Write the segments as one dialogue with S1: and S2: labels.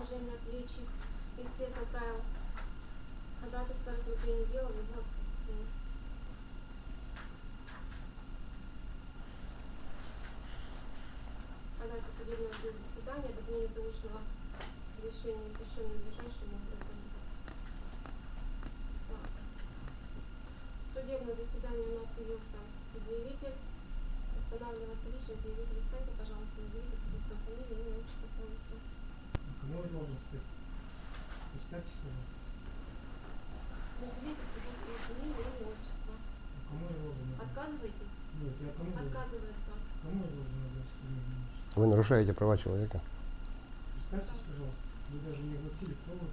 S1: Следующий эксперт направил ходатайство рассмотрении дела в его отсутствие. Ходатайство судебного заседания об отмене заочного решения решенного ближайшим образом. Так. В судебное заседание у нас явился заявитель. Устанавливается личность заявителя. Встаньте, пожалуйста, назовите свою фамилию, имя.
S2: Я должен сказать? Представьтесь, пожалуйста.
S1: Назовите имя, отчество.
S2: А Кому я должен назвать?
S1: Отказываетесь?
S2: Нет, я кому?
S1: Отказывается.
S2: Кому я должен назвать фамилию?
S3: Вы нарушаете права человека.
S2: Представьтесь, пожалуйста. Вы даже не огласили, кто вы,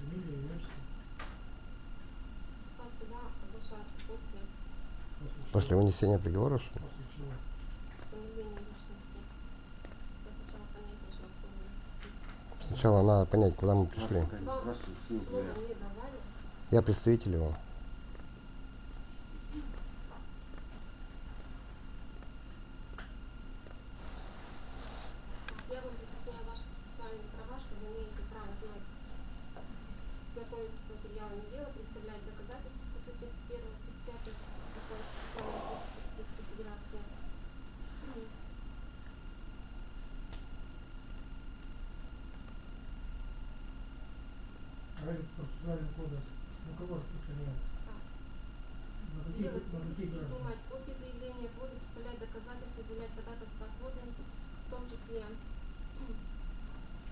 S2: фамилия, имя, отчество.
S1: Состав суда оглашается после
S2: После,
S3: После вынесения приговора, что ли?
S2: После чего?
S1: установления личности. Я сначала понять должна, кто вы.
S3: Сначала надо понять, куда мы пришли. Я представитель его.
S1: Я вам разъясняю ваши процессуальные права, что вы имеете право знать, знакомиться с материалами дела, представлять доказательства по 31 35 Закона Российской Федерации.
S2: А этот процессуальный кодекс на кого распространяется?
S1: Так.
S2: На какие,
S1: Делать
S2: на какие
S1: выписки,
S2: граждан?
S1: снимать копии заявления, отводы, представлять доказательства, заявлять ходатайство отводы, в том числе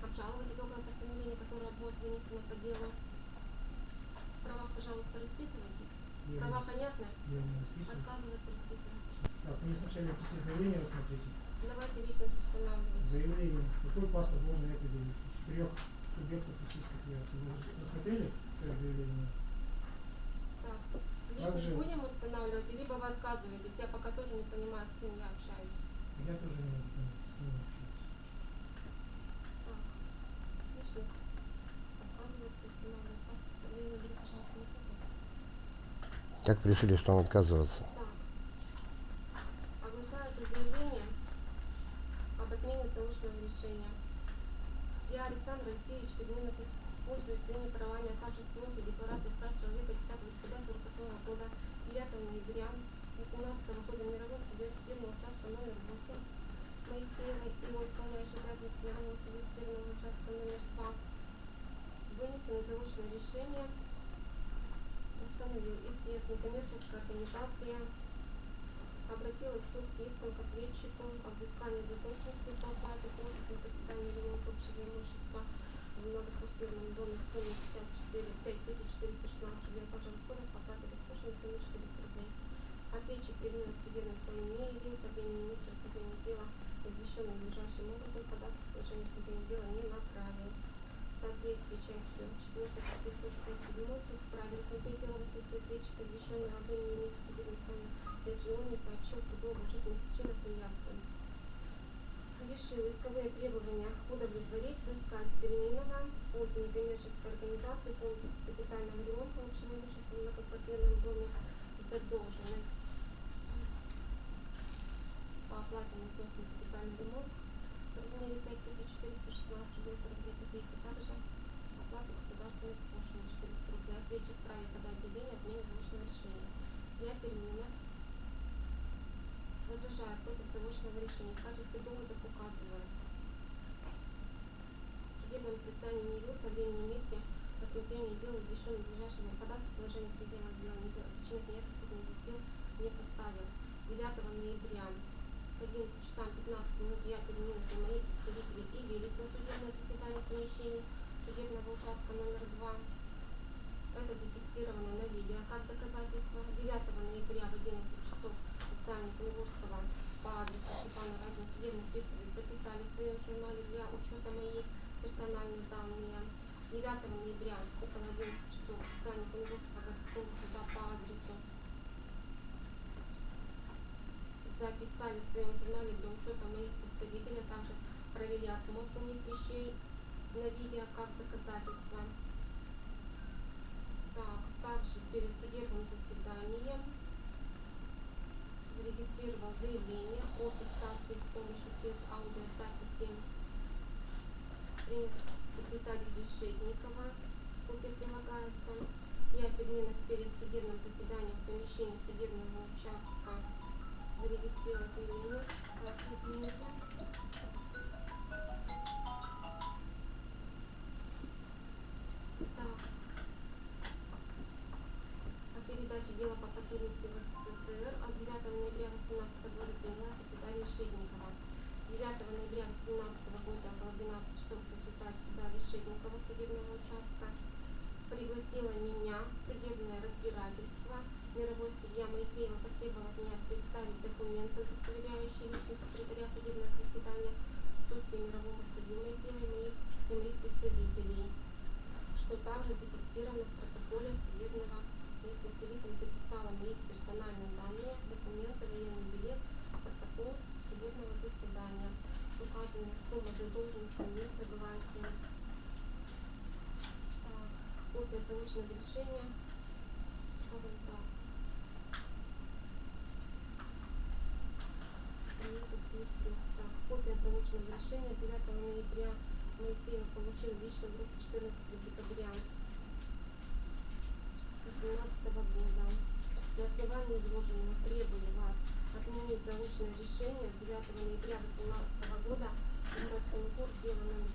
S1: обжаловать итоговое постановление, которое будет вынесено по делу. В правах, пожалуйста, расписывайтесь.
S2: Я
S1: Права
S2: не-
S1: понятны?
S2: Я не расписываю.
S1: Отказываться расписываться.
S2: Так, мне сначала написали заявление рассмотрите.
S1: Давайте личность устанавливать.
S2: Заявление. Какой паспорт можно это заявить? Четырех субъектов Российской Федерации. Вы уже рассмотрели это заявление?
S1: Так,
S2: Как
S1: личность
S2: же?
S1: будем устанавливать, либо вы отказываетесь. Я пока тоже не понимаю, с кем я общаюсь.
S2: Я тоже не понять, с кем
S1: личность пожалуйста, не путайте.
S3: Как вы решили, что он отказывается?
S1: Так. Оглашается заявление об отмене заочного решения. Я, Александр Алексеевич Пельменов, пользуюсь своими правами, а также в свойстве декларации прав человека 10 ноября 48 года 9 ноября 18 года мировым судьей судебного участка номер 8 Моисеевой и его исполняющей обязанности мирового судьи судебного участка номер 2 вынесено заочное решение установил ИСТС некоммерческая организация обратилась в суд с иском к ответчику о взыскании задолженности по оплате сроков на капитальный ремонт общего имущества в многоквартирном доме в сумме 54 5416 рублей, а также расходов по оплате бессрочной суммы 400 рублей. Ответчик предмет судебным своим не явился, времени места рассмотрения дела, извещенным надлежащим образом, ходатайство положение рассмотрения дела не направил. В соответствии частью 4 статьи 167 суд вправе рассмотреть дело в отсутствии ответчика, извещенного о времени месте судебным своим, если он не сообщил суду об уважительных причинах неявки. Решил исковые требования удовлетворить, взыскать с переменного от некоммерческой организации фонд капитального ремонта общего имущества в многоквартирном доме задолженность по оплате на капитальный ремонт в размере 5416 рублей 42 копейки. Также оплата государственных пошлин 400 рублей. Ответчик вправе подать заявление о отмене заочного решения. Я переменных возражаю против заочного решения. В качестве доводов указываю. Судебном заседании не явился времени и месте рассмотрения дела, извещенным надлежащим ходатайством положение судебного дела причинах неясности не изъяснил, не поставил. 9 ноября к 11 часам 15 минут я переменных и мои представители явились на судебное заседание в помещении судебного участка номер 2. Это зафиксировано на видео как доказательство. 9 ноября в 11 часов в здании Кунгурского по адресу Степана Разина судебных приставов записали в своем журнале для учета мои персональные данные. 9 ноября около 11 часов в здании Кунгурского городского суда по адресу записали в своем журнале для учета моих представителей, а также провели осмотр у них вещей на видео как доказательство. Так, также перед судебным заседанием зарегистрировал заявление копия заочного решения. Скажем так. Страница 33. Так, копия заочного решения 9 ноября Моисеев получил лично в руки 14 декабря 2017 года. На основании изложенного требую вас отменить заочное решение 9 ноября 2018 года город Кунгур, дело номер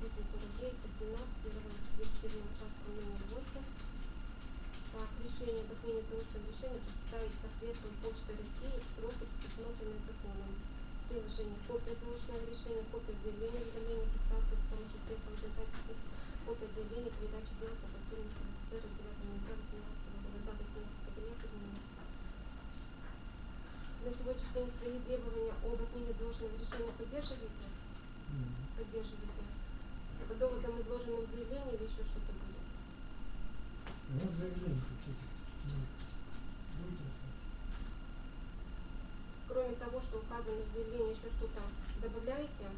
S1: 22849, 18, первого судебного участка номер 8. Так, решение об отмене заочного решения посредством Почты России в сроки, предусмотренные законом. Приложение. Копия заочного решения, копия заявления, уведомления, фиксации с помощью средств аудиозаписи, копия заявления, передачи дела по в СССР от 9 ноября 2018 года, дата 17 октября, термин. На сегодняшний день свои требования об отмене заочного решения поддерживаете? Поддерживаете. По доводам, изложенным в заявлении или еще что-то будет?
S2: Ну, заявление. Ну, рассматривать?
S1: Кроме того, что указано в заявлении, еще что-то добавляете?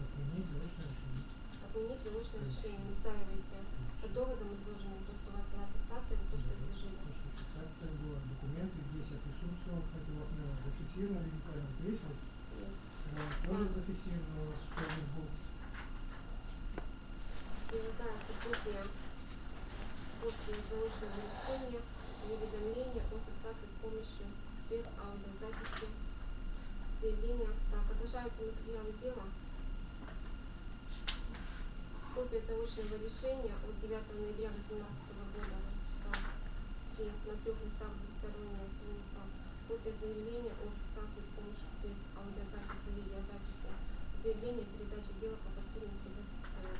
S2: Отменить заочное решение.
S1: Отменить заочное решение, настаиваете. По доводам, изложенным, то, что у вас была фиксация, или то, что изложили.
S2: То, что фиксация была, документы, здесь я присутствовал, кстати, у вас, наверное, зафиксировано здесь вот,
S1: Есть.
S2: э, тоже зафиксировано у вас, что здесь был.
S1: Прилагается копия, копия заочного решения и уведомления о фиксации с помощью средств аудиозаписи заявления. Так, отображаются материалы дела. Копия заочного решения от 9 ноября 2018 года на трех листах двусторонняя страница. Копия заявления о фиксации с помощью средств аудиозаписи и видеозаписи. Заявление о передаче дела по потребности в СССР.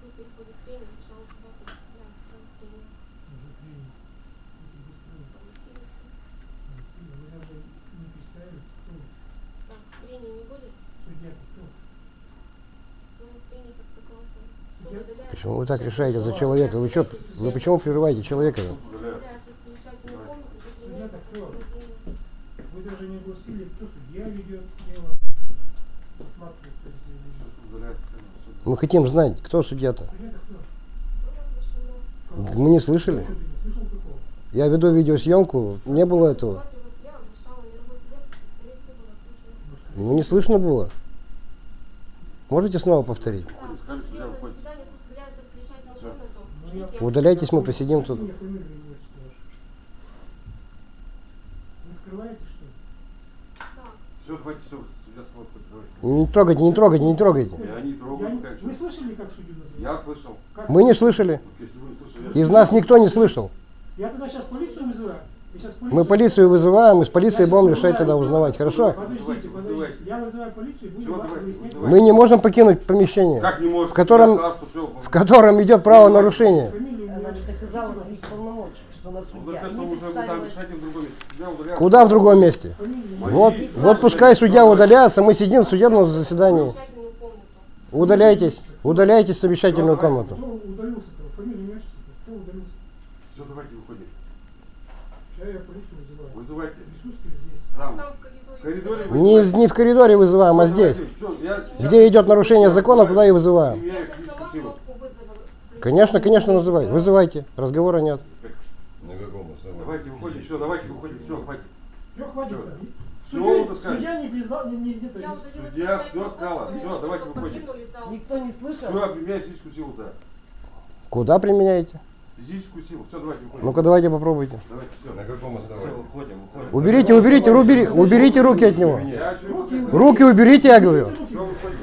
S1: Суд переходит к прению, пожалуйста, вам представляется сам прения.
S2: Уже принял. Это быстро.
S1: Голосуете.
S2: Спасибо. Вы даже не представили, кто вы.
S1: Так, прения не будет?
S2: судья кто?
S1: Слово прения как такового. Суд
S2: Я-
S1: удаляется
S3: Почему вы так решаете за человека? Вы что, вы почему прерываете человека?
S2: Вы даже не огласили, кто судья ведет дело.
S3: Мы хотим знать, кто судья-то. Мы не слышали. Я веду видеосъемку, не было этого. Ну не слышно было. Можете снова повторить?
S1: Так,
S4: Искали судья,
S1: судебное
S4: уходите.
S1: заседание, суд удаляется в совещательную
S4: Всё.
S1: комнату.
S2: Ну, я-
S1: Ждите.
S3: Удаляйтесь, мы посидим тут.
S4: Все, хватит, все.
S3: Не трогайте, не трогайте, не трогайте.
S4: Я не трогаю,
S2: Я Вы слышали, как судью называют?
S4: Я слышал.
S2: Как
S3: Мы не слышали.
S4: Вот Если вы не слышали, я
S3: Из нас никто не слышал.
S2: Я тогда сейчас полицию
S3: Мы полицию вызываем, и с полицией будем решать тогда узнавать, хорошо?
S2: Подождите, подождите. Я вызываю полицию, будем вас
S4: вызывайте.
S3: Мы не можем покинуть помещение,
S4: Как не
S3: в котором- в котором идет правонарушение.
S5: Она же доказала своих полномочий, что судья.
S4: удаляется.
S3: Куда в другом месте? Вот, вот пускай судья удаляется, мы сидим в судебном заседании. Удаляйтесь, удаляйтесь в совещательную комнату.
S2: Кто удалился-то? Фамилию, имя, отчество. Кто удалился?
S4: Все, давайте выходим.
S2: Сейчас я полицию вызываю.
S4: Вызывайте.
S2: Присутствие здесь.
S4: Там.
S1: Коридоре.
S3: Не, не в коридоре вызываем, а здесь.
S4: я-
S3: Где идет нарушение закона, туда и вызываем. Конечно, конечно, называй. Вызывайте. Разговора нет.
S6: На каком основании?
S4: Давайте выходим, все, давайте выходим, все, хватит.
S2: Все, хватит.
S4: Вот так
S2: судья не признал, не, не где-то.
S4: Судья
S1: протокол,
S4: сказала.
S1: что
S4: давайте
S1: вы
S4: выходим.
S5: Никто не слышал?
S4: Все, применяй физическую силу, да.
S3: Куда применяете?
S4: Физическую силу. Все, давайте выходим.
S3: Ну-ка давайте попробуйте.
S4: Давайте, все.
S6: На каком основании? Уходим, уходим.
S3: Уберите, уберите, убери- уберите руки от него.
S2: Руки
S4: выходим?
S2: уберите.
S3: Руки уберите, я говорю.
S4: Все, выходим.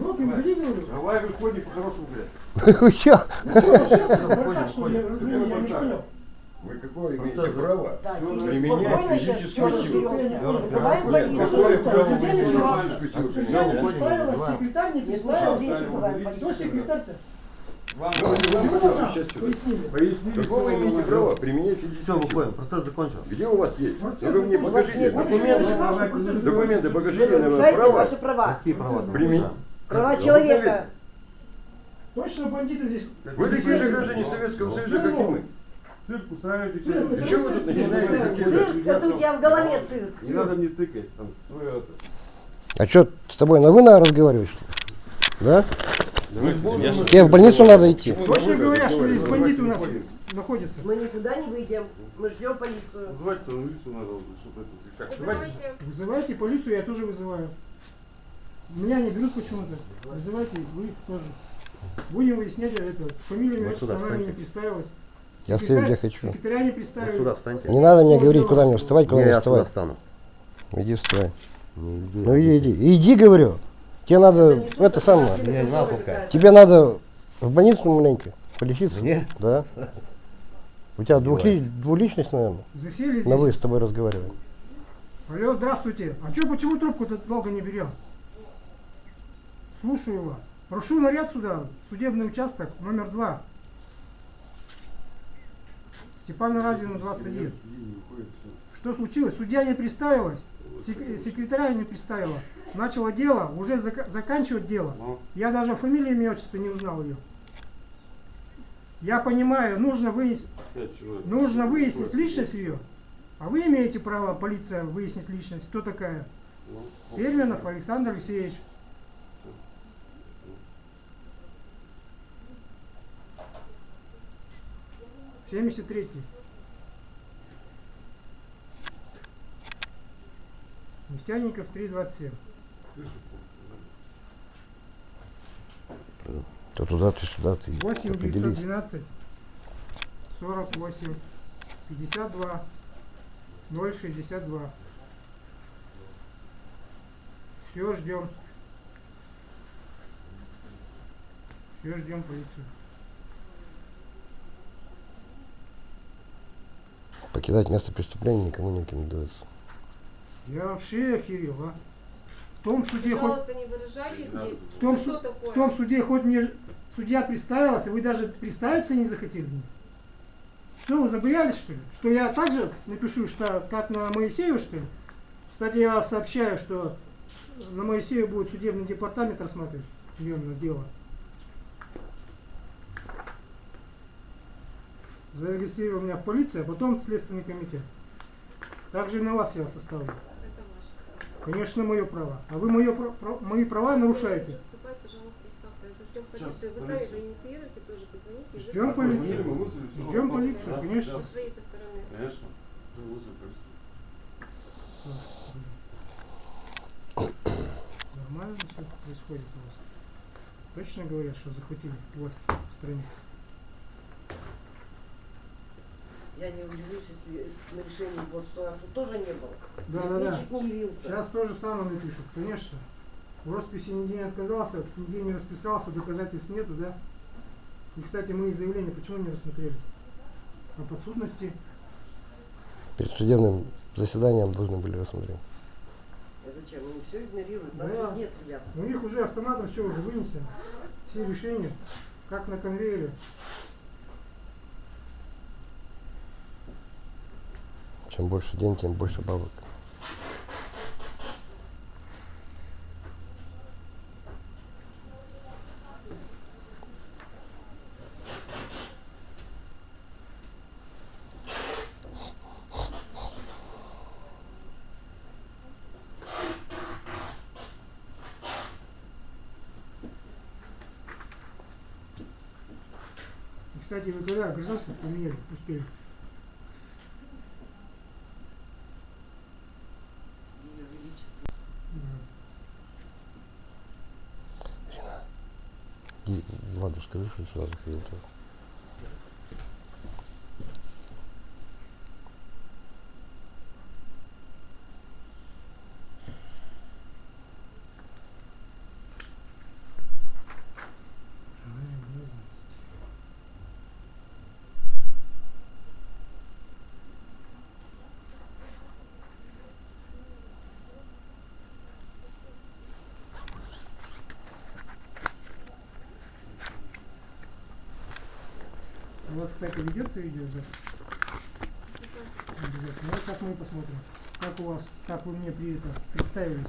S2: руки убери, говорю.
S4: Давай выходим по-хорошему, блядь.
S3: Вы
S2: что.
S6: Вы какое имеете право? Применять физическую силу. Какое право
S2: не
S6: вы
S2: признал.
S6: физическую силу
S2: секретарь не представился.
S5: здесь вызываем.
S2: Кто секретарь-то?
S4: Вам?
S2: Пояснили.
S6: Вы имеете право применять
S7: Все,
S6: физическую силу?
S7: выходим, процесс закончен.
S6: Где у вас есть?
S2: Процесс
S6: Ну вы мне покажите документы. Документы
S5: Вы
S6: покажите на право.
S5: ваши права.
S7: Какие права?
S6: Применить.
S5: Права человека.
S2: Точно бандиты здесь.
S6: Вы такие же граждане Советского Союза, как и мы.
S4: Цирк устраиваете.
S2: Цирк,
S6: Чего вы тут начинаете какие-то...
S5: Цирк, это у тебя в голове цирк.
S4: Не надо мне тыкать. Там, свое это.
S3: А что, с тобой на вы что ли? Да?
S4: Давайте,
S3: Тебе в больницу надо идти.
S2: Точно говорят, что здесь бандиты у нас находятся.
S5: Мы никуда не выйдем. Мы ждем полицию.
S4: Звать-то милицию надо, чтобы это... Как.
S1: Вызывайте.
S2: Вызывайте полицию, я тоже вызываю. Меня не берут почему-то. Вызывайте, вы тоже. Будем выяснять это. Фамилия,
S7: Вот сюда
S2: она мне не представилась.
S3: Я стою, где хочу.
S2: Секретаря не
S7: Вот
S2: представили.
S7: сюда встаньте.
S3: Не надо мне говорить, куда мне вставать, куда
S7: Не,
S3: не
S7: я сюда
S3: вставать.
S7: встану.
S3: Иди вставай.
S7: Не, иди.
S3: Ну иди, иди. Иди, говорю. Тебе надо, это самое, тебе надо в больницу маленько полечиться.
S7: Мне?
S3: Да. У тебя двухли, двуличность, наверное.
S2: Засели
S3: На вы с тобой разговариваем.
S2: Алло, здравствуйте. А что, почему трубку-то долго не берем? Слушаю вас. Прошу наряд сюда, судебный участок номер два. Степана Разина, 21. Что случилось? Судья не представилась, сек- секретаря не представила. Начала дело, уже зака- заканчивать дело.
S4: Ну,
S2: Я даже фамилии, имя, отчество не узнал ее. Я понимаю, нужно
S4: человек.
S2: нужно выяснить личность ее. А вы имеете право, полиция, выяснить личность, кто такая?
S4: Ну,
S2: Перминов Александр Алексеевич. Семьдесят третий. Нефтяников 327.
S4: слышу.
S3: То туда, ты сюда, ты
S2: 8
S3: определись.
S2: 912 48 52 062. Все ждем. Все ждем полицию.
S3: Покидать место преступления никому не рекомендуется.
S2: Я вообще охерел, а? В том суде хоть
S1: не.
S2: В том,
S1: Что
S2: су- в том суде хоть мне судья представился, вы даже представиться не захотели мне. Что, вы забоялись, что ли? Что я также напишу, что как на Моисею, что ли? Кстати, я вас сообщаю, что на Моисею будет судебный департамент рассматривать миллионное дело. Зарегистрировал меня в полиции, а потом следственный комитет. Также и на вас я составлю. Конечно, мое право. А вы мое, пра- мои права нарушаете.
S1: Ждем полицию.
S2: Ждем полицию. Ждем полицию, конечно.
S4: Конечно.
S2: Нормально все происходит у вас. Точно говорят, что захватили власть в стране.
S5: Я не удивлюсь, если на решении вот тут тоже не было.
S2: Да, да, да.
S5: Ответчик не явился.
S2: Сейчас то же самое напишут, конечно. В росписи нигде не отказался, нигде не расписался, доказательств нету, да? И, кстати, мы и заявление почему не рассмотрели? О подсудности.
S3: Перед судебным заседанием должны были рассмотреть.
S5: Это зачем? Они все игнорируют. Нас
S2: Да.
S5: нет, ребят.
S2: У них уже автоматом все уже вынесено. Все решения, как на конвейере.
S3: Чем больше день, тем больше бабок.
S2: Кстати, вы когда гражданство поменяли, успели?
S3: И Владу скажи, что сюда заходил.
S2: У вас, кстати, ведется видеозапись? Обязательно. Вот сейчас мы посмотрим, как у вас, как вы мне при этом представились.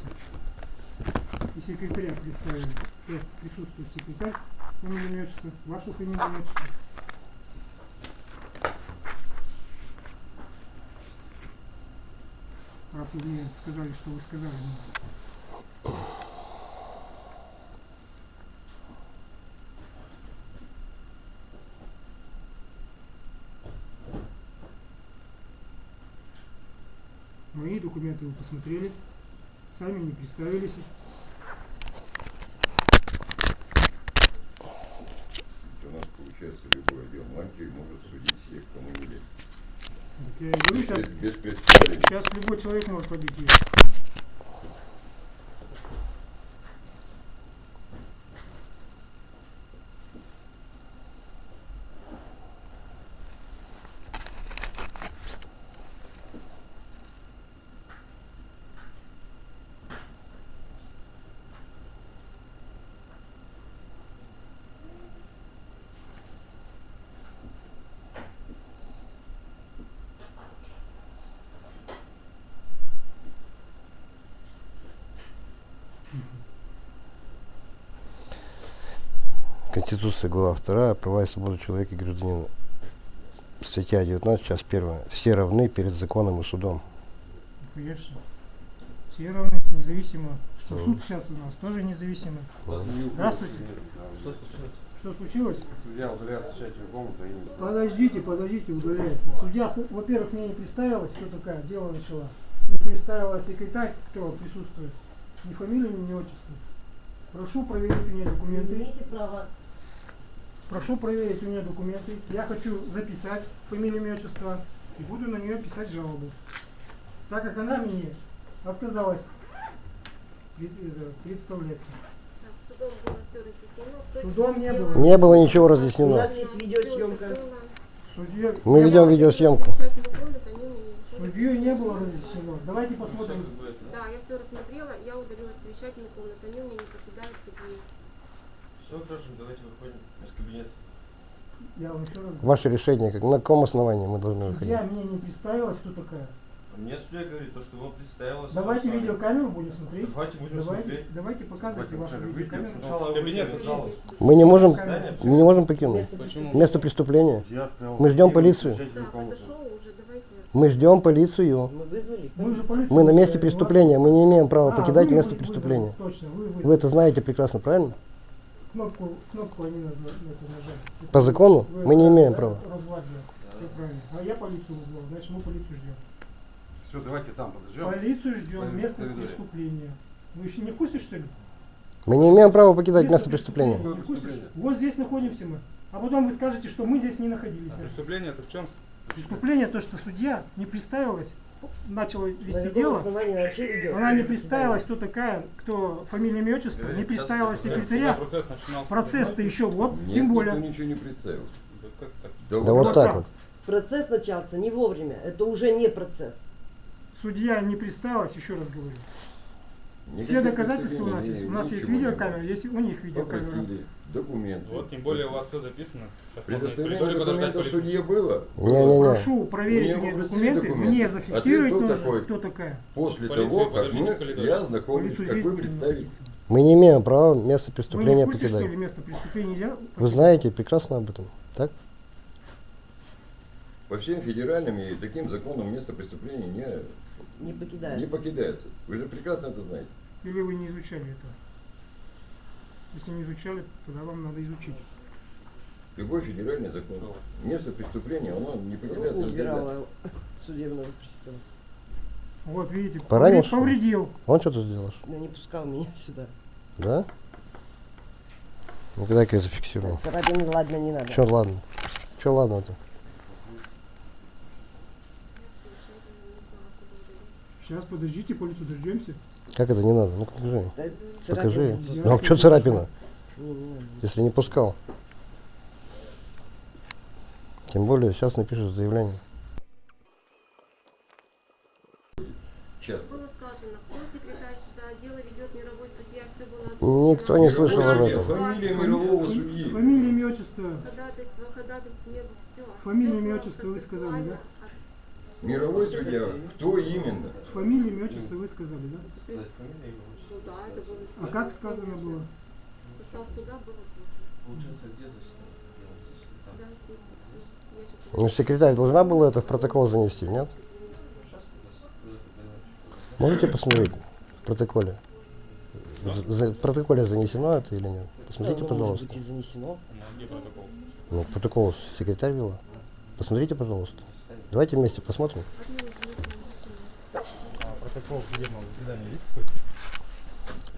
S2: И секретаря представили. Кто присутствует секретарь, отчество, вашу фамилию, имя, отчество. Раз вы мне сказали, что вы сказали. мне. Мои документы вы посмотрели, сами не представились.
S6: У нас получается любой отдел мантии может судить всех, кому не лет.
S2: Так я говорю, сейчас,
S6: Без, без
S2: сейчас любой человек может победить.
S3: Конституция, глава 2, права и свободы человека и гражданина. Статья 19, часть 1. Все равны перед законом и судом.
S2: Конечно. Все равны, независимо. Что
S3: Мгм.
S2: суд сейчас у нас тоже независимый. Здравствуйте. Что случилось?
S4: Судья удаляется в тщательную комнату и...
S2: Подождите, подождите, удаляется. Судья, во-первых, мне не представилась, кто такая, дело начала. Не представила секретарь, кто присутствует. Ни фамилию, ни отчество. Прошу проверить у меня
S5: Вы
S2: документы.
S5: имеете право
S2: Прошу проверить у меня документы. Я хочу записать фамилию, имя, отчество и буду на нее писать жалобу. Так как она мне отказалась э, представляться.
S1: Так, судом было все разъяснено. Кто
S2: Судом не было.
S3: Не было ничего
S5: У
S3: разъяснено.
S5: нас есть видеосъемка.
S2: Судья,
S3: Мы ведем видеосъемку.
S1: У
S2: Судью не было разъяснено. Давайте посмотрим.
S1: Да, я все рассмотрела, я удалила совещательную комнату, они у меня не покидают кабинет.
S4: Все, граждан, давайте выходим из кабинета.
S2: Я вам еще раз говорю.
S3: Ваше решение, как, на каком основании мы должны выходить?
S2: Судья мне не представилась, кто такая.
S4: А Мне судья говорит, то, что вам представилось.
S2: Давайте видеокамеру будем смотреть.
S4: Давайте будем
S2: Давайте,
S4: смотреть.
S2: давайте показывайте вашу видеокамеру.
S4: сначала
S7: Кабинет,
S4: выйдем,
S7: пожалуйста.
S3: Мы не можем, мы не можем покинуть.
S5: Место
S7: Почему?
S3: Место преступления. Мы ждем полицию.
S1: уже, давайте.
S3: Мы ждем полицию.
S5: Мы вызвали?
S2: Мы же полицию
S3: Мы на месте преступления. Мы не имеем права
S2: А,
S3: покидать
S2: вы
S3: место преступления.
S2: Точно, вы, вы,
S3: Вы это знаете прекрасно, правильно?
S2: Кнопку, кнопку они это нажали. Это
S3: По закону
S2: вы-
S3: мы не имеем
S2: да,
S3: права.
S2: А я полицию вызвал, значит мы полицию ждем.
S4: Все, давайте там подождем.
S2: Полицию ждем,
S4: Пойдем,
S2: место преступления. Вы еще не в курсе, что ли?
S3: Мы не имеем права покидать место преступления.
S2: Не в курсе?
S4: Преступление.
S2: Вот здесь находимся мы. А потом вы скажете, что мы здесь не находились.
S7: А преступление это в чем?
S2: Преступление то, что судья не представилась, начала
S5: На
S2: вести дело. Она не представилась, кто такая, кто фамилия, имя, отчество, не представила секретаря. Процесс-то еще вот,
S6: Нет,
S2: тем более.
S6: ничего не представил.
S7: Да?
S3: Да
S2: вот
S3: так. вот.
S5: Процесс начался не вовремя. Это уже не процесс.
S2: Судья не представилась, еще раз говорю.
S6: Никаких
S2: Все доказательства у нас есть.
S6: не-
S2: У нас есть
S6: не
S2: видеокамера, есть у них видеокамера.
S6: Попросили документы.
S7: Вот, тем более у вас все записано.
S6: Предоставление документов судье было.
S3: Не-не-не.
S2: Прошу проверить
S6: Мне
S2: документы,
S6: документы.
S2: мне
S6: А
S2: зафиксировать
S6: кто
S2: нужно,
S6: такой?
S2: кто такая.
S6: После
S7: Полицию
S6: того, как мы, я знакомлюсь, как вы
S2: будем
S6: представите.
S2: находиться.
S3: Мы не имеем права место
S2: Вы не
S3: преступления
S2: в курсе, что ли,
S3: покидать.
S2: место преступления нельзя?
S3: Вы знаете прекрасно об этом, так?
S6: По всем федеральным и таким законам место преступления не,
S5: Не покидается.
S6: не покидается. Вы же прекрасно это знаете.
S2: Или вы не изучали это? Если не изучали, тогда вам надо изучить.
S6: Любой федеральный закон. Место преступления, оно не покидается.
S5: Убирала судебного пристава.
S2: Вот видите,
S3: Поранил,
S2: повредил.
S3: Он что ты сделаешь?
S5: Но не пускал меня сюда.
S3: Да? Ну, когда я зафиксирую.
S5: Царапин, ладно, не надо.
S3: Че, ладно? Че, ладно-то?
S2: Сейчас подождите, полицию дождемся.
S3: Как это не надо? Ну, покажи.
S5: Да,
S3: Покажи.
S5: царапина.
S3: Ну, а что царапина, если не пускал? Тем более, сейчас напишешь заявление.
S6: Часто.
S1: Было сказано, кто секретарь суда, дело ведет мировой судья, все было озвучено.
S3: Никто не слышал об
S6: Фамилия,
S3: этом.
S6: Фамилия мирового судьи.
S2: Фамилия, имя, отчество.
S1: Ходатайство, ходатайство, нет, все.
S2: Фамилия, имя, отчество вы сказали, да?
S6: Мировой судья. Кто именно?
S2: Фамилия, имя, отчество вы сказали, да?
S1: Ну да, это было.
S2: А как сказано было?
S1: Состав суда был.
S4: Получается, где.
S1: Да,
S3: Ну, секретарь должна была это в протокол занести, нет? Можете посмотреть в протоколе? За- в протоколе занесено это или нет? Посмотрите,
S5: может
S3: пожалуйста.
S5: быть и занесено.
S7: Ну, где протокол?
S3: Ну, протокол секретарь вела. Посмотрите, пожалуйста. Давайте вместе посмотрим.
S7: А протокол судебного заседания есть какой-то?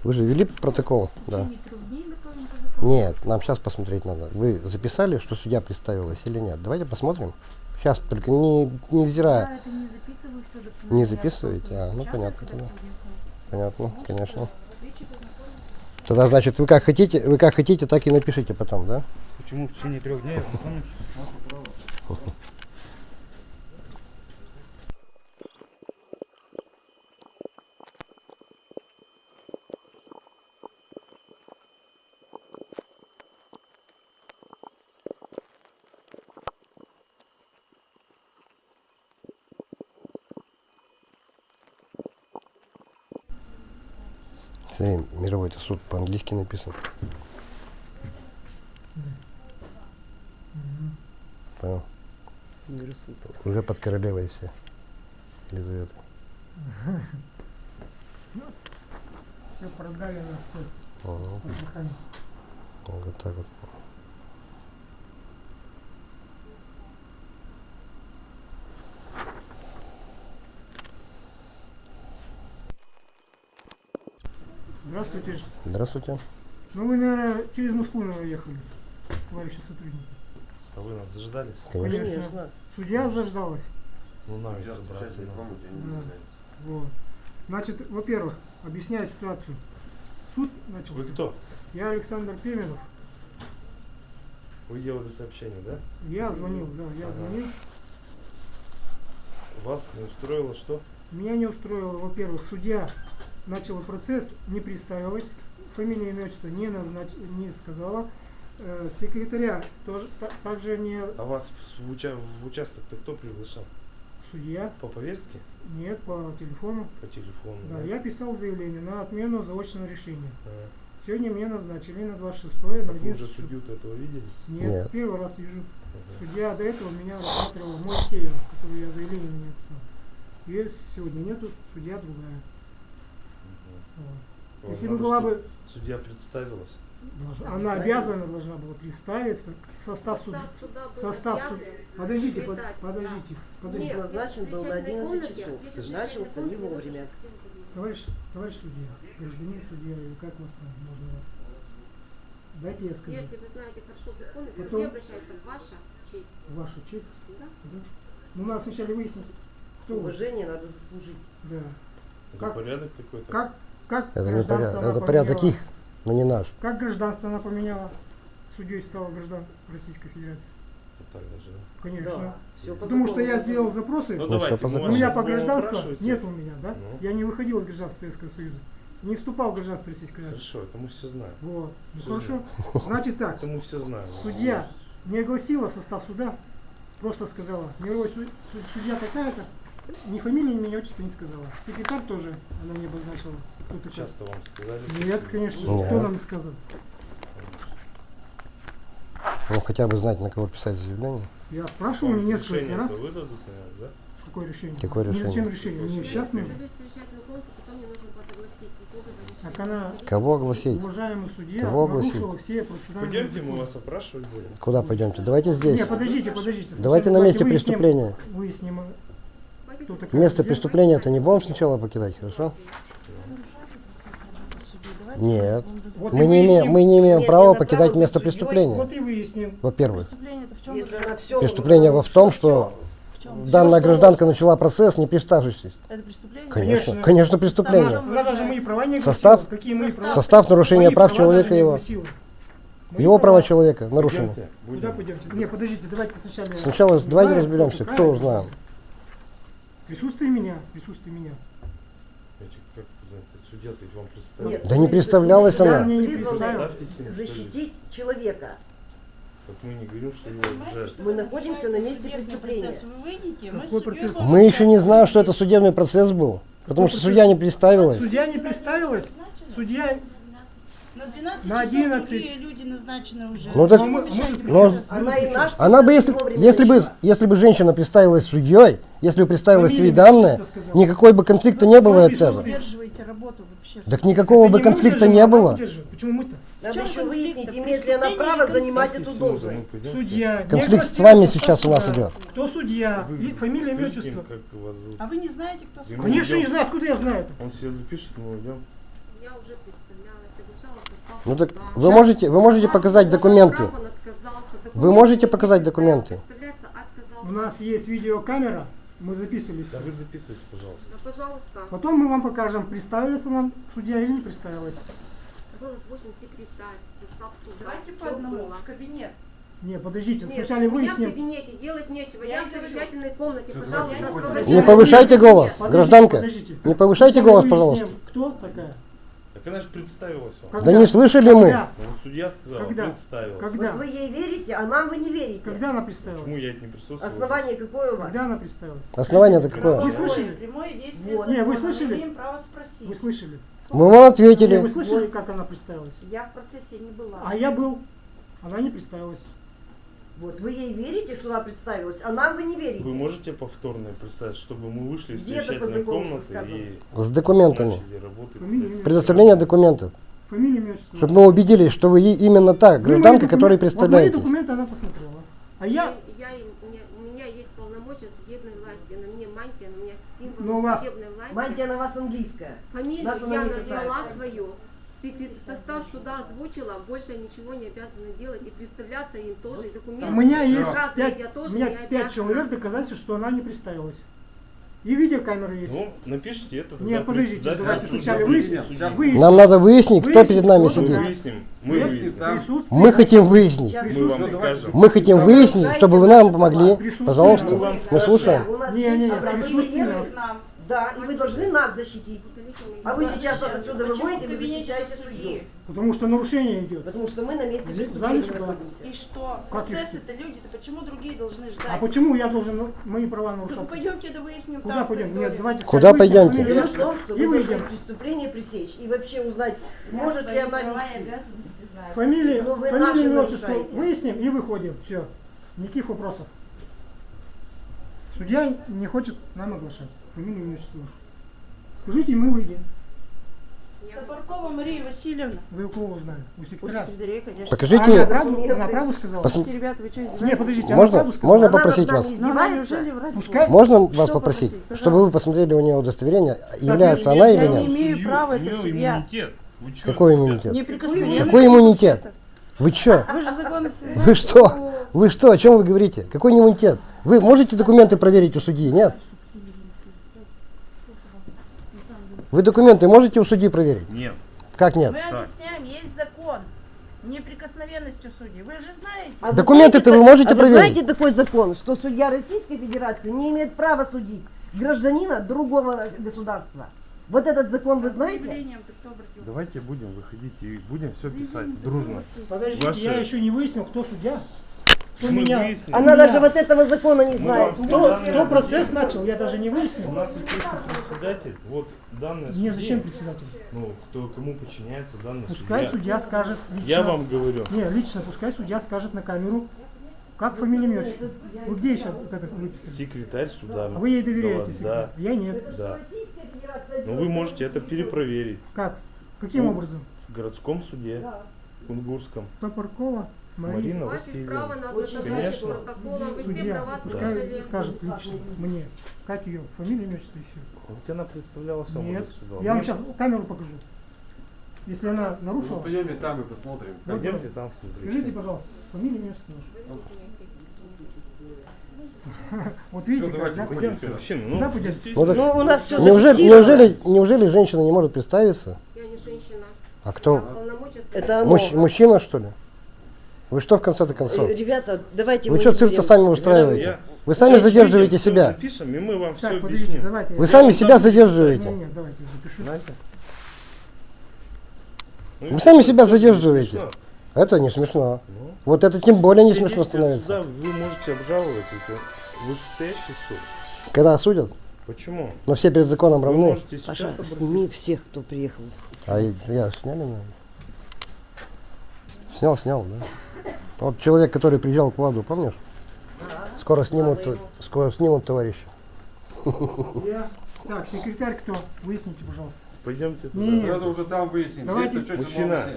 S3: Вы же вели протокол? Да. Нет, нам сейчас посмотреть надо. Вы записали, что судья представилась или нет? Давайте посмотрим. Сейчас, только не, невзирая.
S8: Я это не записываю, все.
S3: Не
S8: Я
S3: записываете? А, ну понятно тогда. Понятно, конечно. Тогда, значит, вы как хотите, вы как хотите, так и напишите потом, да?
S7: Почему в течение трех дней? а потом
S3: Смотри, мировой это суд по-английски написан. Понял?
S5: Мир суд.
S3: Уже под королевой все. Елизавета.
S2: Все продали нас все.
S3: Ага,
S2: Механик.
S3: Вот так вот.
S2: Здравствуйте.
S3: Здравствуйте.
S2: Ну вы, наверное, через Москву, наверное, ехали, товарищи сотрудники.
S7: А вы нас заждались?
S3: Конечно.
S2: Конечно. Судья заждалась.
S7: Ну, собраться. надо.
S4: не
S2: Да. Вот. Значит, во-первых, объясняю ситуацию. Суд начался.
S7: Вы кто?
S2: Я Александр Пименов.
S7: Вы делали сообщение, да?
S2: Я звонил, да, я
S7: Ага.
S2: звонил.
S7: Вас не устроило что?
S2: Меня не устроило, во-первых, судья начала процесс, не представилась, фамилия имя отчество не назнач... не сказала. Э, секретаря тоже та- также не
S7: А вас в, уча- в участок-то кто приглашал?
S2: судья,
S7: По повестке?
S2: нет, по телефону.
S7: По телефону?
S2: Да, я писал заявление на отмену заочного решения.
S7: А,
S2: Сегодня мне назначили на 26 на
S7: так вы уже
S2: 11
S7: судью-то этого видели?
S2: Нет,
S3: Нет.
S2: первый раз вижу.
S7: Ага.
S2: Судья до этого меня рассматривал Моисеева, который я заявление на меня писал. Ее сегодня нету, судья другая. Вот. Если бы была бы,
S7: Судья представилась.
S2: должна- она обязана должна была представиться, состав суда.
S1: Состав суда был
S2: Состав суда. Подождите, под- подождите,
S1: да.
S2: подождите.
S1: Нет,
S5: назначен
S1: в
S5: был на
S1: совещательной
S5: 11
S1: комнате,
S5: часов.
S1: в
S5: Начался не вовремя.
S2: Товарищ, товарищ судья, гражданин судья, или как вас там можно вас? Дайте я скажу.
S1: Если вы знаете хорошо законы,
S2: Потом-
S1: суде обращается ваша честь.
S2: Ваша честь.
S1: Да?
S2: Да? Ну, надо сначала выяснить, кто вы.
S5: Уважение надо заслужить.
S2: Да.
S7: Это
S2: Как-
S7: порядок какой-то?
S2: Как, как
S3: Это не
S2: гражданство
S3: порядок,
S2: она
S3: это порядок
S2: поменяла?
S3: их, но не наш.
S2: Как гражданство она поменяла? Судьей стала граждан Российской Федерации.
S7: Вот так даже, да?
S2: Конечно.
S5: Да. Все по
S2: Потому что я сделал запросы.
S7: Ну,
S3: Ну,
S7: давайте,
S3: по
S2: у меня по
S7: будем
S2: гражданству
S7: опрашивать.
S2: нет у меня, да?
S7: Ну.
S2: Я не выходил из гражданства Советского Союза. Не вступал в гражданство Российской Федерации.
S7: Хорошо, это мы все знаем.
S2: Вот. Ну
S7: Всё
S2: хорошо. Значит так,
S7: Это мы все знаем.
S2: судья не огласила состав суда, просто сказала, мировой суд- суд- судья такая-то, ни фамилии, ни отчества не сказала. Секретарь тоже она не обозначила. Кто такой.
S7: Часто вам сказали?
S2: Нет, конечно,
S3: Нет.
S2: кто нам сказал?
S3: Ну, хотя бы знать, на кого писать заявление.
S2: Я спрашивал
S7: Вам
S2: несколько раз,
S7: выдадут, наверное, да?
S2: какое решение.
S3: Какое
S2: Не
S3: решение?
S2: зачем решение? Мне сейчас нужно. Так она-
S3: Кого огласить?
S2: Уважаемый судья
S3: Кого огласить?
S2: все процессуальные
S7: Пойдемте, мы вас опрашивать будем.
S3: Куда пойдемте? Давайте здесь.
S2: Не, подождите, подождите. Сначала
S3: Давайте на месте
S2: выясним-
S3: преступления.
S2: Выясним,
S3: Место
S2: судья.
S3: преступления-то не будем сначала покидать, хорошо? Нет.
S2: Вот
S3: Мы не, имеем, мы не имеем
S5: Нет,
S3: права покидать
S5: право
S3: место преступления,
S2: Вот и выясним.
S3: во-первых.
S5: Все
S3: Преступление во в том, что данная гражданка начала процесс, не представившись.
S8: Это преступление?
S3: Конечно,
S2: Конечно.
S3: конечно, преступление.
S2: Она даже мои права не
S3: Состав?
S2: Какие мои
S8: Состав.
S2: права?
S3: Состав нарушения
S2: Мои
S3: прав человека его.
S2: Мои
S3: Его права человека нарушены.
S2: Куда пойдемте? Не, подождите, давайте сначала.
S3: Сначала давайте разберемся, кто узнал.
S2: Присутствие меня, присутствие меня.
S7: Вам представил.
S5: Нет,
S3: Да не представлялась она.
S5: Защитить человека.
S7: Так мы не говорим, что его обижают.
S5: Мы находимся на месте преступления.
S9: Вы выйдете, мы
S2: процесс?
S3: Мы еще не знаем, что это судебный процесс был. Потому что судья не представилась.
S2: Судья не представилась. Судья,
S9: На 12
S2: На
S9: часов
S2: 11.
S9: другие люди назначены уже.
S3: Ну, так-
S2: мы- мы-
S3: Ну,
S9: процессу?
S5: Она и наш
S3: Она бы, если, если бы, если бы женщина представилась судьей, если бы представилась свои данные, никакой бы конфликта не было от этого. Так никакого
S2: это
S3: бы конфликта не было.
S2: Почему мы-то?
S5: Надо
S9: чем
S5: еще
S9: конфликт?
S5: выяснить, имеет ли она право занимать эту должность.
S2: Судья.
S3: Конфликт с вами сейчас у нас
S2: суда.
S3: идет.
S2: Кто судья?
S7: Вы
S2: И фамилия, имя, отчество.
S7: как вас зовут.
S9: А вы не знаете, кто судья?
S2: Конечно,
S7: идем.
S2: не знаю, откуда я знаю это.
S7: Он себе запишет, мы уйдем.
S1: Я уже состав
S3: Ну так вы можете, вы можете показать документы. Вы можете показать документы?
S2: У нас есть видеокамера, мы записывались.
S7: Да вы записывайте, пожалуйста.
S1: Да, пожалуйста.
S2: Потом мы вам покажем, представилась она судья или не представилась.
S1: Был озвучен секретарь, состав суда.
S9: Давайте по одному в кабинет.
S2: Не, подождите,
S1: Нет, у меня в
S2: выясним.
S1: кабинете делать нечего.
S9: Я
S1: Я, в совещательной комнате.
S6: Всё,
S1: Пожалуйста.
S3: Не повышайте голос,
S2: Подождите,
S3: гражданка.
S2: подождите.
S3: Не повышайте голос,
S2: выясним,
S3: пожалуйста.
S2: Кто такая?
S7: Так она же представилась вам.
S2: Когда?
S3: Да не слышали мы.
S2: Когда?
S7: Ну, вот судья сказал,
S2: Когда?
S7: представила.
S2: Когда?
S5: Вот вы ей верите, а нам вы не верите.
S2: Когда она представилась?
S7: Почему я это не присутствовал?
S5: Основание какое у вас?
S2: Когда она представилась?
S3: Основание-то
S2: Вы
S3: какое?
S2: слышали?
S9: Прямое действие
S5: Вот.
S2: Не, вы слышали?
S9: Мы имеем право спросить.
S2: Вы слышали?
S3: Мы вам
S2: Не, вы
S3: ответили.
S2: слышали, как она представилась?
S9: Я в процессе не была.
S2: А я был. Она не представилась.
S5: Вот вы ей верите, что она представилась, а нам вы не верите.
S7: Вы можете повторное представить, чтобы мы вышли из совещательной комнаты и
S3: С документами.
S2: Фамилия,
S3: Предоставление документов.
S2: Фамилия, имя.
S3: Чтобы мы убедились, что вы именно та гражданка,
S2: документы-
S3: которой
S2: Вот мои документы она посмотрела. А я,
S1: я, мне- у меня есть полномочия судебной власти. На мне мантия, на меня
S2: Но у
S1: символ
S2: вас
S1: судебной власти.
S5: Мантия на вас английская.
S1: Фамилию я назвала свою. Состав суда озвучила, больше ничего не обязана делать. И представляться им тоже, и документы.
S2: у меня есть пять,
S1: я тоже
S2: у меня пять человек доказательств, что она не представилась. И видеокамеры есть.
S7: Ну, напишите это.
S2: Нет, подождите, давайте сначала выясним. Выясним.
S3: Нам надо выяснить, кто перед нами
S7: Мы
S3: сидит.
S2: туда.
S7: выясним, мы выясним.
S3: Мы хотим выяснить.
S7: Мы вам скажем.
S3: Мы хотим выяснить, чтобы вы нам помогли. Пожалуйста,
S7: Мы
S3: мы слушаем.
S5: У нас
S2: Не,
S5: есть
S2: не, не,
S5: обратные. Да, и вы должны нас защитить. А вы сейчас нас отсюда выводите, вы защищаете
S9: судьи?
S5: судью.
S2: Потому что нарушение идет.
S5: Потому что мы на месте преступления находимся.
S9: И что?
S2: Как и
S9: Процессы-то люди-то почему другие должны ждать?
S2: А почему я должен ну, мои права
S9: Ну
S2: нарушаться?
S9: пойдемте да выясним
S2: Куда
S9: там,
S2: пойдем? Нет, давайте
S3: Куда пойдемте?
S5: Дело в том, что
S2: и
S5: вы должны преступление пресечь и вообще узнать, может ли она вести.
S2: Фамилия,
S5: Ну, вы
S2: фамилия, имя, отчество выясним и выходим. Все. Никаких вопросов. Судья не хочет нам оглашать. Фамилию, имя, отчество. Скажите, мы выйдем.
S1: Я
S9: Топоркова Мария Васильевна.
S2: Вы у кого узнали? У
S9: У
S2: секретаря?
S9: секретаря, конечно.
S2: Она
S3: Покажите,
S2: правду,
S5: документы.
S2: она правду сказала?
S3: Пос-
S9: ребята, вы что,
S2: Не,
S9: издеваетесь?
S2: подождите, она
S3: можно,
S2: правду сказала?
S3: можно
S5: Она
S3: попросить вас?
S9: она
S2: Пускай-?
S3: Можно
S9: Что
S3: вас попросить,
S9: попросить?
S3: чтобы вы посмотрели у нее удостоверение, является она
S9: Я
S3: или
S9: не
S3: нет?
S9: имею права, это
S4: чё,
S3: Какой иммунитет?
S9: Неприкосновенность.
S3: Какой иммунитет? Вы чё?
S9: Вы же законы все
S3: Вы что? Вы что? О чем вы говорите? Какой не иммунитет? Вы можете документы проверить у судьи? Нет? Вы документы можете у судьи проверить?
S4: Нет.
S3: Как нет?
S9: Мы объясняем, есть закон. Неприкосновенностью судей. Вы же знаете.
S5: А вы
S3: Документы-то вы можете
S5: а вы
S3: проверить?
S5: знаете такой закон, что судья Российской Федерации не имеет права судить гражданина другого государства? Вот этот закон вы знаете?
S7: Давайте будем выходить и будем все писать дружно.
S2: Подождите,
S7: Ваши-
S2: я еще не выяснил, кто судья.
S7: Мы
S2: меня.
S5: Она
S2: меня-
S5: даже вот этого закона не знает.
S2: кто, кто процесс начал, я даже не
S7: У
S2: выяснил.
S7: нас есть председатель. Вот данные
S2: Мне зачем председатель?
S7: Ну, кто, кому подчиняется данный
S2: Пускай
S7: судья.
S2: судья скажет лично.
S7: Я вам говорю.
S2: Не, лично, пускай судья скажет на камеру, как фамилия, имя, отчество. Вы где сейчас вот это выписали?
S7: Секретарь суда.
S2: А вы ей доверяете,
S7: Да,
S2: секретарь? Я нет.
S7: да. Но вы можете это перепроверить
S2: Как? Каким
S7: Ну,
S2: образом?
S7: в городском суде, Кунгурском.
S2: Топоркова.
S7: Марина Васильевна.
S1: на
S5: Очень
S7: Конечно.
S1: все
S2: Судья,
S1: права
S2: пускай скажет лично мне, как ее фамилия, имя, отчество и все.
S7: Вот она представлялась, вам
S2: Нет,
S7: сказал.
S2: я вам сейчас камеру покажу. если она
S7: Ну,
S2: нарушила.
S7: пойдемте там и посмотрим. Пойдемте там смотреть.
S2: Скажите, пожалуйста, фамилию, имя, отчество. Вот видите, как,
S7: давайте
S2: да?
S7: Ну,
S2: Куда пойдем?
S3: Ну,
S5: Ну, у нас все
S3: неужели, неужели, неужели женщина не может представиться?
S1: Я не женщина.
S3: А кто?
S5: Это.
S3: Мужч- мужчина, что ли? Вы что в конце-то концов?
S5: Э, Ребята, давайте
S3: Вы что цирк-то сами устраиваете?
S7: Я-
S3: Вы сами
S7: Сейчас
S3: задерживаете
S7: всё
S3: себя.
S7: Запишем, и мы вам все
S2: Так, подождите,
S7: объясним.
S2: давайте.
S3: Вы
S2: я-
S3: сами
S7: Ну,
S3: себя
S7: там
S3: задерживаете.
S2: Не, не, давайте, запишу.
S7: Знаете? Ну,
S3: Вы сами себя задерживаете.
S7: смешно.
S3: Это не смешно.
S7: Ну,
S3: Вот это тем более не
S7: все
S3: смешно становится.
S7: суда вы можете обжаловать. Это вышестоящий суд.
S3: Когда судят,
S7: Почему?
S3: но все перед законом равны.
S7: можете сейчас
S5: Паша, сними всех, кто приехал.
S3: А я, я сняли меня? Снял, снял, да. Вот человек, который приезжал к Владу, помнишь? Скоро снимут, скоро снимут товарища.
S2: Я... Так, секретарь кто? Выясните, пожалуйста.
S7: Пойдемте туда.
S2: Не, не,
S4: Надо уже там выяснить.
S2: Давайте-
S4: Здесь-то что
S7: Мужчина.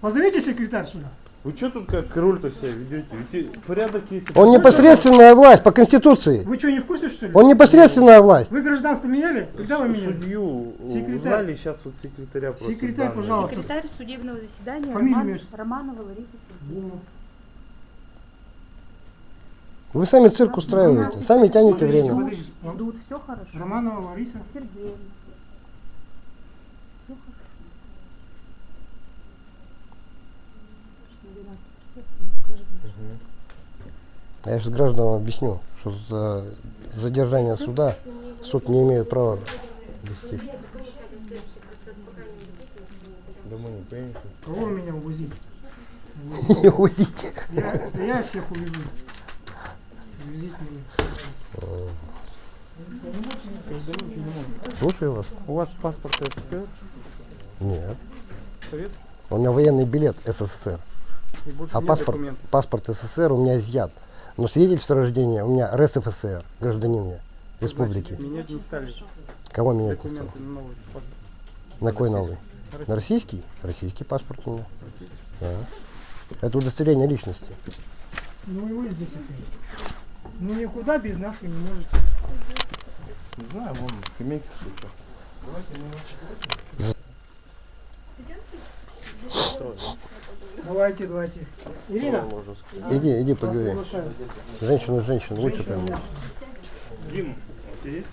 S2: Позовите секретарь сюда.
S7: Вы что тут как король-то себя ведете? Ведь порядок есть.
S3: Он непосредственная власть по Конституции.
S2: Вы что, не в курсе, что ли?
S3: Он непосредственная власть.
S2: Вы гражданство меняли? Когда вы меняли?
S7: Судью
S2: Секретарь.
S7: узнали, сейчас вот секретаря просто
S2: Секретарь,
S7: данные.
S2: пожалуйста.
S8: Секретарь судебного заседания Роман-? Романова Лариса Сергеевна.
S3: Вы сами цирк устраиваете, сами тянете время.
S2: Подождите.
S8: Ждут, все хорошо.
S2: Романова Лариса.
S8: Сергеевна. Все хорошо. Что, 12 протестов, граждан.
S3: Я сейчас гражданам объясню, что за задержание суда суд не имеет права вести.
S7: Домой не поедете?
S2: Кого меня увозите?
S3: Увозите.
S2: Я, это я всех увезу. Увезите меня.
S3: Слушаю вас.
S10: У вас паспорт СССР,
S3: Нет.
S10: советский,
S3: У меня военный билет СССР. А паспорт,
S10: документов.
S3: паспорт СССР у меня изъят. Но свидетельство о рождении у меня РСФСР, гражданин я, республики.
S10: Значит, менять не стали
S3: Кого менять не стал?
S10: документы на новый.
S3: На какой новый? На
S10: Российский.
S3: российский? Паспорт у меня.
S10: Российский.
S3: Да. Это удостоверение личности.
S2: Ну и вы здесь опять. Ну никуда без нас вы не можете.
S7: Не знаю, вон скамейка какая-то.
S2: Давайте, давайте. Ирина,
S7: Можно сказать.
S3: Иди, иди поговори.
S2: приглашаю.
S3: Женщина, женщина, лучше поймет.
S7: Дима, у тебя есть?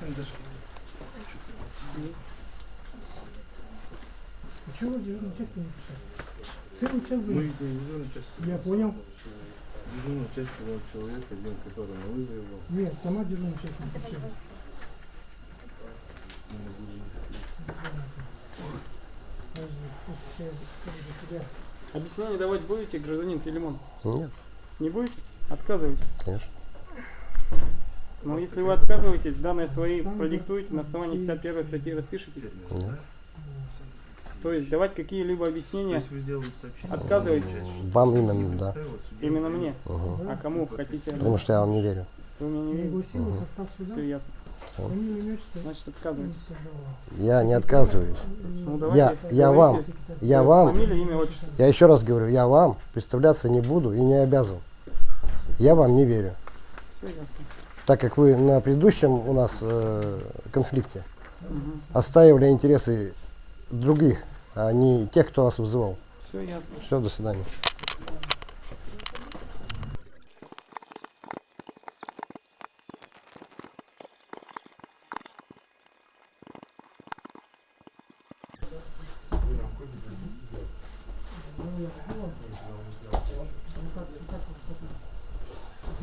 S2: А чего вы дежурную часть не писали? Целый час был. Я понял.
S7: Дежурная часть был человек один, который на вызове был.
S2: Нет, сама дежурная часть не писала. Подожди, подожди, сюда.
S10: Объяснение давать будете, гражданин Филимон?
S3: Нет,
S10: Не будете? Отказываетесь.
S3: конечно.
S10: Но если вы отказываетесь, данные свои продиктуете, на основании 51 статьи распишитесь.
S3: Нет.
S10: То есть давать какие-либо объяснения отказываетесь
S3: Вам именно, да.
S10: именно мне.
S3: Угу.
S10: А кому хотите?
S3: Потому что я вам не верю.
S10: Вы мне не
S2: состав суда.
S10: Все ясно. Значит, отказываетесь.
S3: Я не отказываюсь.
S10: Ну,
S3: Я,
S10: давайте,
S3: я
S10: давайте.
S3: вам, я вам,
S10: Фамилия, имя, отчество.
S3: я еще раз говорю, я вам представляться не буду и не обязан. Я вам не верю.
S10: Все ясно.
S3: Так как вы на предыдущем у нас э, конфликте
S10: Угу.
S3: отстаивали интересы других, а не тех, кто вас вызывал.
S10: Все ясно.
S3: Все, до свидания.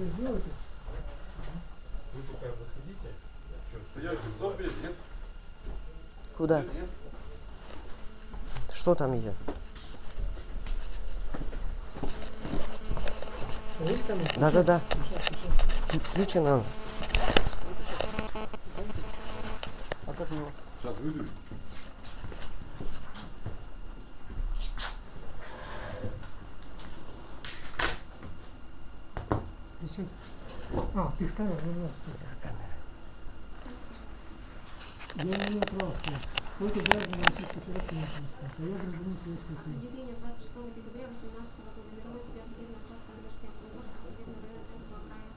S2: Вы сделаете?
S7: Вы пока заходите.
S4: Стоять, что нет?
S5: Куда? Что там идет?
S2: Есть камера?
S5: Да-да-да. Включено.
S10: А как вас?
S4: Сейчас выйду.
S2: Висит. А, ты с камерой? Ну, да, стой. Я не имею права сказать. Только граждан Российской Федерации не имеют права. А я гражданин Советского Союза.
S1: Определение 26 декабря 2018 года мировой судья судебного участка номер 7 Приморского судебного района Томского края.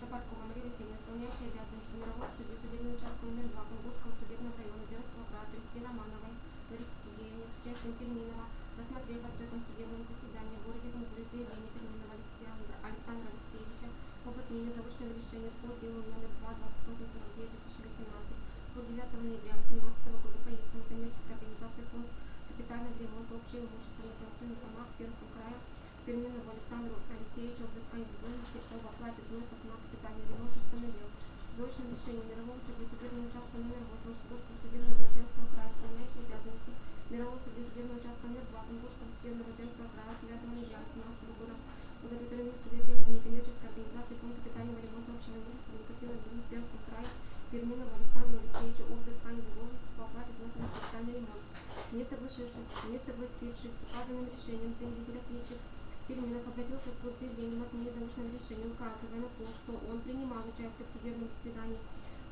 S1: Шапаркова Мария Васильевна, исполняющая обязанности мирового судьи судебного участка номер 2 Кунгурского судебного района Пермского края, 30 Романовой, Переменного Александру Алексеевичу о взыскании задолженности об оплате взносов на капитальный ремонт установил. Срочное решение мирового суды судебного участка номер 8 Курского судебного Европейского края, исполняющий обязанности мирового суды судебного участка номер 2 Курского судебного Европейского края 9 ноября 2017 года удовлетворены в суде требования коммерческой организации фонд капитального ремонта общего имущества накопило в Пермском крае Переменного Александру Алексеевичу о взыскании задолженности по оплате взносов на капитальный ремонт. Не согласившись, не согласившись с указанным решением заявитель ответчик Переменов обратился в суд с заявлением от отмене заочного решения, указывая на то, что он принимал участие в судебном заседании,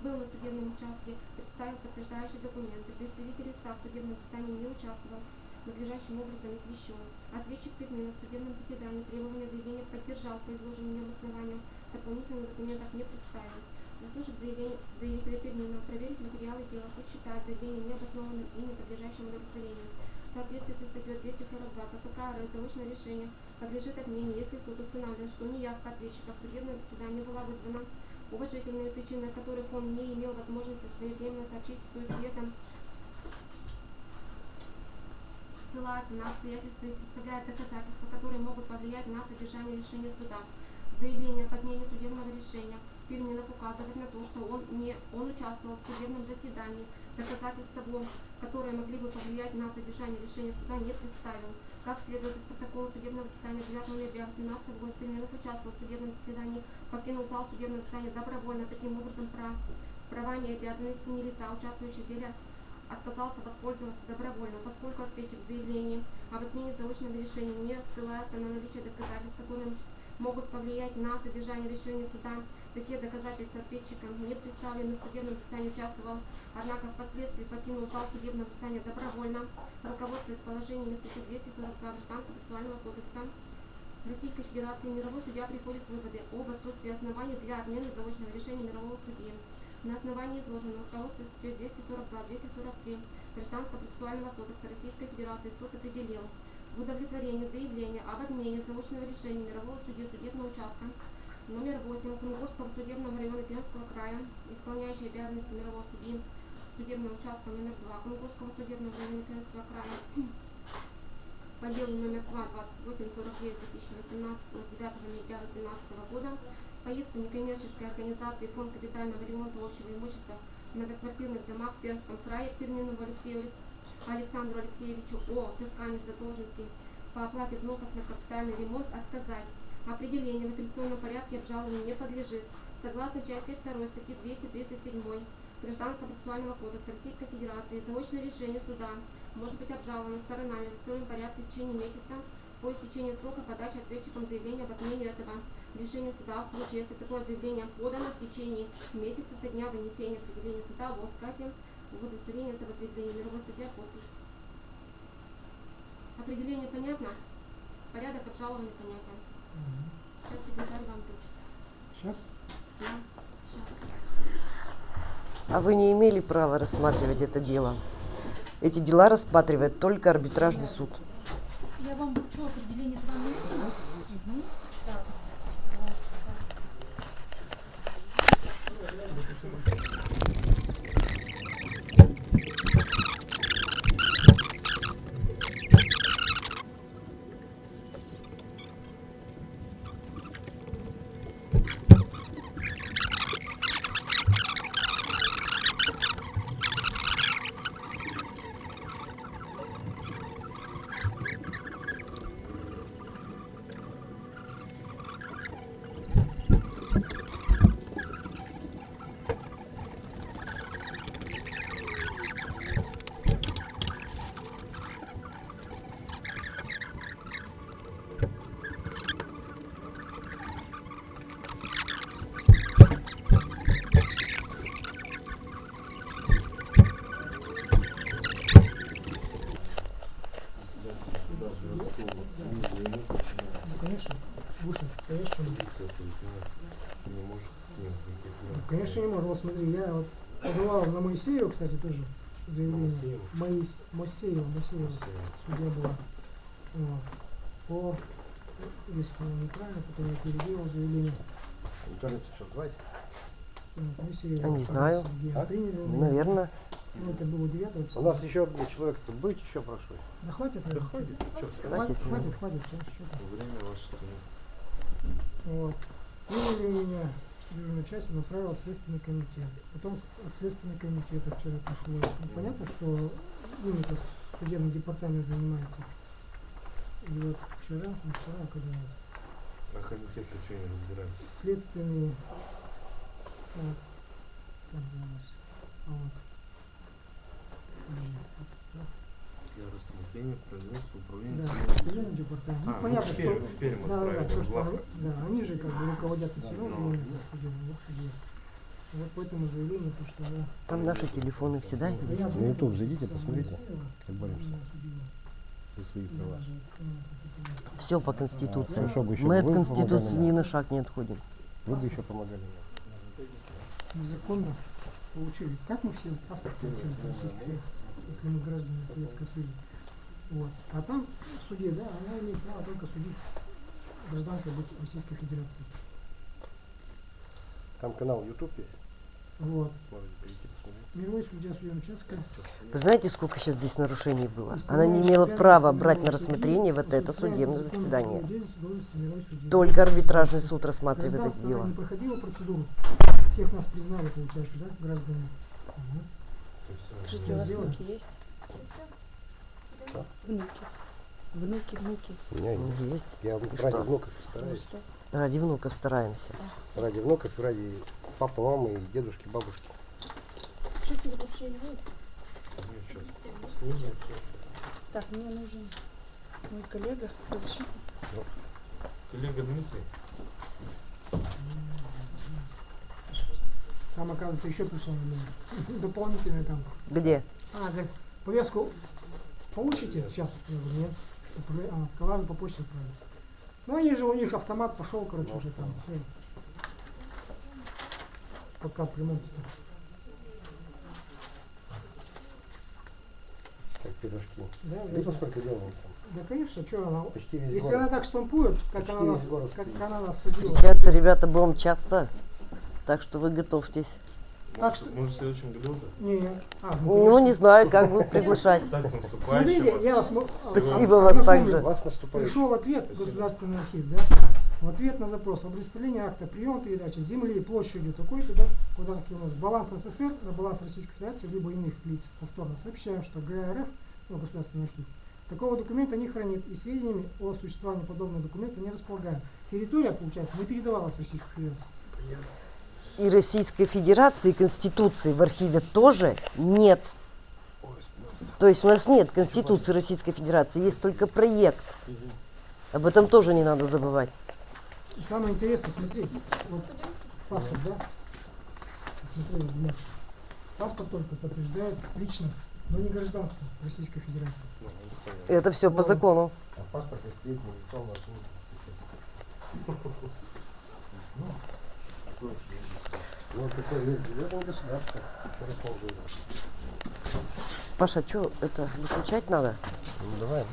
S1: был на судебном участке, представил подтверждающие документы, представитель лица в судебном заседании не участвовал, надлежащим образом извещен. Ответчик Переменов в судебном заседании требования заявления поддержал по изложенным в нем основаниям, дополнительных документов не представил. Заслушав заявление заявителя Переменова, проверить материалы дела, суд считает заявление необоснованным и не подлежащим удовлетворению. В соответствии со статьей 242 КПК РФ заочное решение подлежит отмене, если суд устанавливает, что неявка ответчика в судебное заседание была вызвана уважительными причинами, которых он не имел возможности своевременно сообщить судьям, ссылается на обстоятельства и представляет доказательства, которые могут повлиять на содержание решения суда. Заявление об отмене судебного решения Переменов указывает на то, что он, не, он участвовал в судебном заседании, доказательств того, которые могли бы повлиять на содержание решения суда, не представил. Как следует протокола судебного заседания 9 ноября 2018 года, Переменов участвовал в судебном заседании, покинул зал судебного заседания добровольно, таким образом прав, правами и обязанностями лица, участвующих в деле, отказался воспользоваться добровольно, поскольку ответчик в заявлении об отмене заочного решения не ссылается на наличие доказательств, которые могут повлиять на содержание решения суда. Такие доказательства ответчикам не представлены в судебном заседании участвовал, однако впоследствии покинул зал судебного заседания добровольно, руководствуясь положениями статьи 242 Гражданского процессуального кодекса. Российской Федерации мировой судья приходит к выводу об отсутствии оснований для отмены заочного решения мирового судьи. На основании изложенного руководства статьей 242-243 Гражданского процессуального кодекса Российской Федерации суд определил в удовлетворении заявления об отмене заочного решения мирового судьи судебного участка номер 8 Кунгурского судебного района Пермского края, исполняющий обязанности мирового судьи судебного участка номер 2 Кунгурского судебного района Пермского края. По делу номер 2 2849 2018 от 9 ноября 2018 года. Поездку некоммерческой организации Фонд капитального ремонта общего имущества в многоквартирных домах в Пермском крае к Перминову Алексею Александру Алексеевичу о. Взыскании задолженности по оплате взносов на капитальный ремонт отказать. Определение в апелляционном порядке обжалованию не подлежит. Согласно части 2 статьи 237 Гражданского процессуального кодекса Российской Федерации, заочное решение суда может быть обжаловано сторонами в апелляционном порядке в течение месяца по истечении срока подачи ответчиком заявления об отмене этого решения суда в случае, если такое заявление подано в течение месяца со дня вынесения определения суда об отказе в удовлетворении этого заявления мировой судья подпись. Определение понятно? Порядок обжалования понятен. Сейчас секретарь вам вручит.
S2: Сейчас?
S1: Да? Сейчас.
S5: А вы не имели права рассматривать это дело. Эти дела рассматривает только арбитражный суд.
S8: Я вам вручу определение
S2: Моисеева, кстати, тоже заявление.
S7: Моисеева?
S2: Моис... Моисеева, Моисеева. Судья была. Вот. По... Здесь, по-моему, неправильно, потом я переделал заявление.
S3: Сейчас давайте.
S2: Вот, Моисеева.
S5: Я не знаю.
S3: А?
S2: приняли.
S5: Наверное.
S2: Ну, это было 9
S3: У нас еще один человек тут быть еще прошу.
S2: Да хватит,
S7: Да хватит.
S2: Хватит,
S3: Хватит,
S2: хватит.
S7: Время ваше.
S2: Вот. Приняли меня дежурную часть и направил в следственный комитет. Потом от следственного комитета вчера пришло. Ну, понятно, что им это судебный департамент занимается. И вот вчера, ну, вчера, когда
S7: А комитет-то что не разбирается?
S2: следственный... Так, же у нас? А вот. Да.
S7: Для рассмотрения производства управления
S2: Да, департамент. Ну,
S7: А, ну,
S2: понятно,
S7: в
S2: что...
S7: В Пермь
S2: да, да, да, что, да, они же как бы руководят и все равно
S7: ну,
S2: вот по этому заявлению, то, что да.
S5: Там наши телефоны всегда
S2: Да
S5: есть.
S3: На YouTube
S2: знаю,
S3: зайдите, посмотрите, как боремся. За свои
S2: Да,
S3: права.
S5: Все по Конституции.
S3: Бы еще
S5: Мы от Конституции ни на шаг не отходим.
S3: Вы бы еще помогали нам.
S2: незаконно получили. Как мы все паспорт получили если мы граждане Советского Союза? Вот. А там в суде, да, она имеет право только судить гражданка Российской Федерации.
S3: Там канал YouTube есть,
S2: Вот.
S3: можете перейти посмотреть.
S2: Мировой судья судебного участка.
S5: Вы знаете, сколько сейчас здесь нарушений было? Она не имела права брать на рассмотрение вот это судебное заседание. Только арбитражный суд рассматривает это дело.
S2: не проходило процедуру. Всех нас признали, получается, да, граждане. Ага.
S8: Скажите, у вас внуки есть? Внуки. Внуки, внуки.
S3: У меня
S5: Ну,
S3: есть.
S5: Есть.
S3: Я
S5: И
S3: ради
S5: что?
S3: внуков стараюсь.
S8: Просто.
S5: Ради внуков стараемся.
S3: Ради внуков, ради папы, мамы, и дедушки, бабушки.
S8: Жители больше не будет. Так, мне нужен мой коллега. Разрешите?
S7: Коллега Дмитрий.
S2: Там, оказывается, еще пришло номер. дополнительный там.
S5: Где?
S2: А, так, повестку получите? Сейчас, я говорю, нет. А, сказали, по почте отправить. Ну, они же, у них автомат пошел, короче, уже там. Пока ремонте.
S3: Как пирожки.
S2: Да,
S3: Видите,
S2: да,
S3: сколько делаем там?
S2: да, конечно, что она...
S3: Почти весь
S2: Если
S3: город.
S2: она так штампует, как
S3: Почти
S2: она, нас, как она нас судила.
S5: Встречаться, ребята, будем часто. Так что вы готовьтесь.
S2: Так
S7: Может,
S2: что-
S7: может в следующем году уже?
S2: Не, а,
S5: Ну,
S2: конечно.
S5: не знаю, как будут приглашать.
S7: Так, с наступающим
S2: Смотрите,
S7: вас.
S2: я вас...
S5: Спасибо вас также.
S2: Пришел ответ
S7: Спасибо.
S2: Государственный архив, да? В ответ на запрос о представлении акта приема передачи земли площадью такой-то, да, куда у нас баланс СССР на баланс Российской Федерации либо иных лиц. Повторно сообщаем, что ГРФ, ну, Государственный архив, такого документа не хранит и сведениями о существовании подобного документа не располагаем. Территория, получается, не передавалась в Российскую Федерацию.
S5: И Российской Федерации, и Конституции в архиве тоже нет. То есть у нас нет Конституции Российской Федерации, есть только проект. Об этом тоже не надо забывать.
S2: И самое интересное, смотри, вот паспорт, да? Смотри, вот. Паспорт только подтверждает личность, но не гражданство Российской Федерации.
S7: Это
S5: все по закону.
S3: А паспорт на лицо на Такой государство.
S5: Паша, что это выключать надо?
S3: Ну, давай.